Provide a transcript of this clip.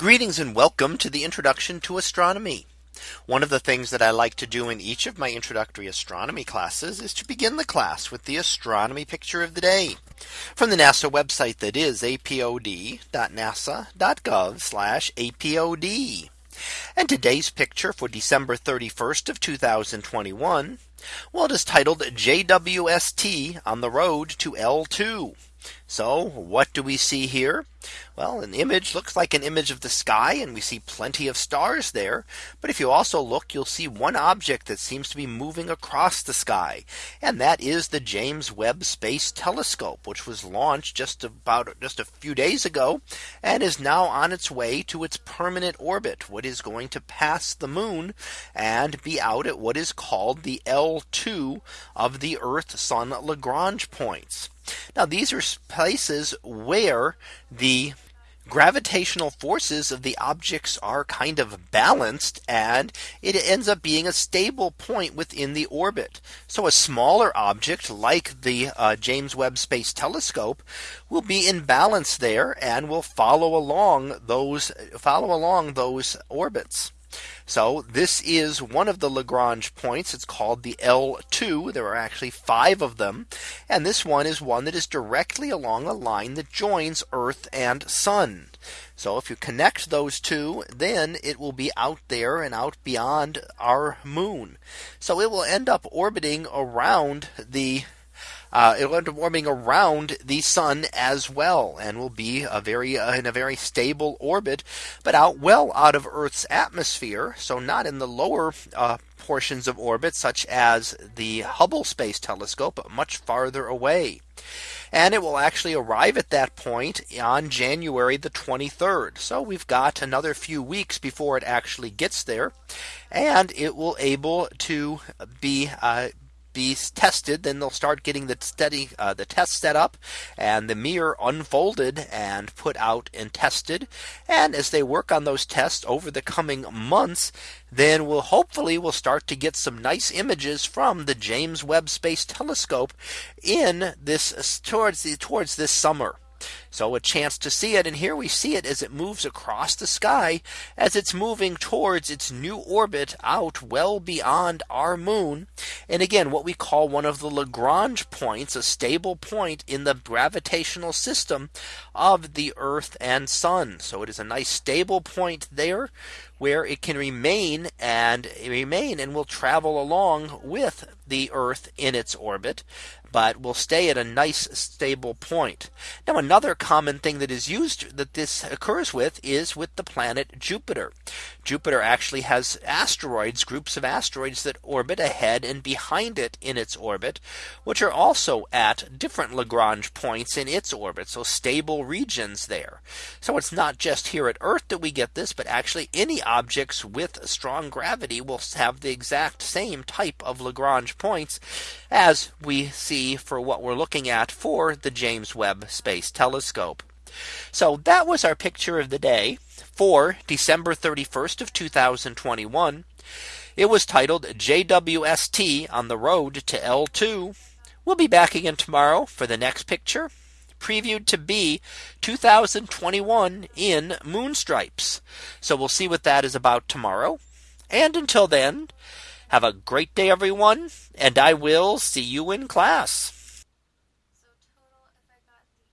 Greetings and welcome to the introduction to astronomy. One of the things that I like to do in each of my introductory astronomy classes is to begin the class with the astronomy picture of the day from the NASA website that is apod.nasa.gov apod. And today's picture for December 31st of 2021. Well, it is titled JWST on the road to L2. So what do we see here? Well, an image looks like an image of the sky and we see plenty of stars there. But if you also look, you'll see one object that seems to be moving across the sky. And that is the James Webb Space Telescope, which was launched just about just a few days ago and is now on its way to its permanent orbit, what is going to pass the moon and be out at what is called the L2 of the Earth Sun Lagrange points. Now these are places where the gravitational forces of the objects are kind of balanced and it ends up being a stable point within the orbit. So a smaller object like the uh, James Webb Space Telescope will be in balance there and will follow along those follow along those orbits. So this is one of the Lagrange points. It's called the L2. There are actually five of them. And this one is one that is directly along a line that joins Earth and Sun. So if you connect those two, then it will be out there and out beyond our moon. So it will end up orbiting around the uh, it'll end up warming around the sun as well and will be a very uh, in a very stable orbit, but out well out of Earth's atmosphere. So not in the lower uh, portions of orbit, such as the Hubble Space Telescope, but much farther away. And it will actually arrive at that point on January the 23rd. So we've got another few weeks before it actually gets there. And it will able to be uh, be tested, then they'll start getting the study, uh, the test set up and the mirror unfolded and put out and tested. And as they work on those tests over the coming months, then we'll hopefully we'll start to get some nice images from the James Webb Space Telescope in this towards the towards this summer. So a chance to see it. And here we see it as it moves across the sky as it's moving towards its new orbit out well beyond our moon. And again, what we call one of the Lagrange points, a stable point in the gravitational system of the Earth and Sun. So it is a nice stable point there where it can remain and remain and will travel along with the Earth in its orbit but will stay at a nice stable point. Now another common thing that is used that this occurs with is with the planet Jupiter. Jupiter actually has asteroids groups of asteroids that orbit ahead and behind it in its orbit which are also at different Lagrange points in its orbit so stable regions there. So it's not just here at Earth that we get this but actually any objects with strong gravity will have the exact same type of Lagrange points as we see for what we're looking at for the James Webb Space Telescope. So that was our picture of the day for December 31st of 2021. It was titled JWST on the road to L2. We'll be back again tomorrow for the next picture previewed to be 2021 in moon stripes. So we'll see what that is about tomorrow. And until then, have a great day, everyone, and I will see you in class.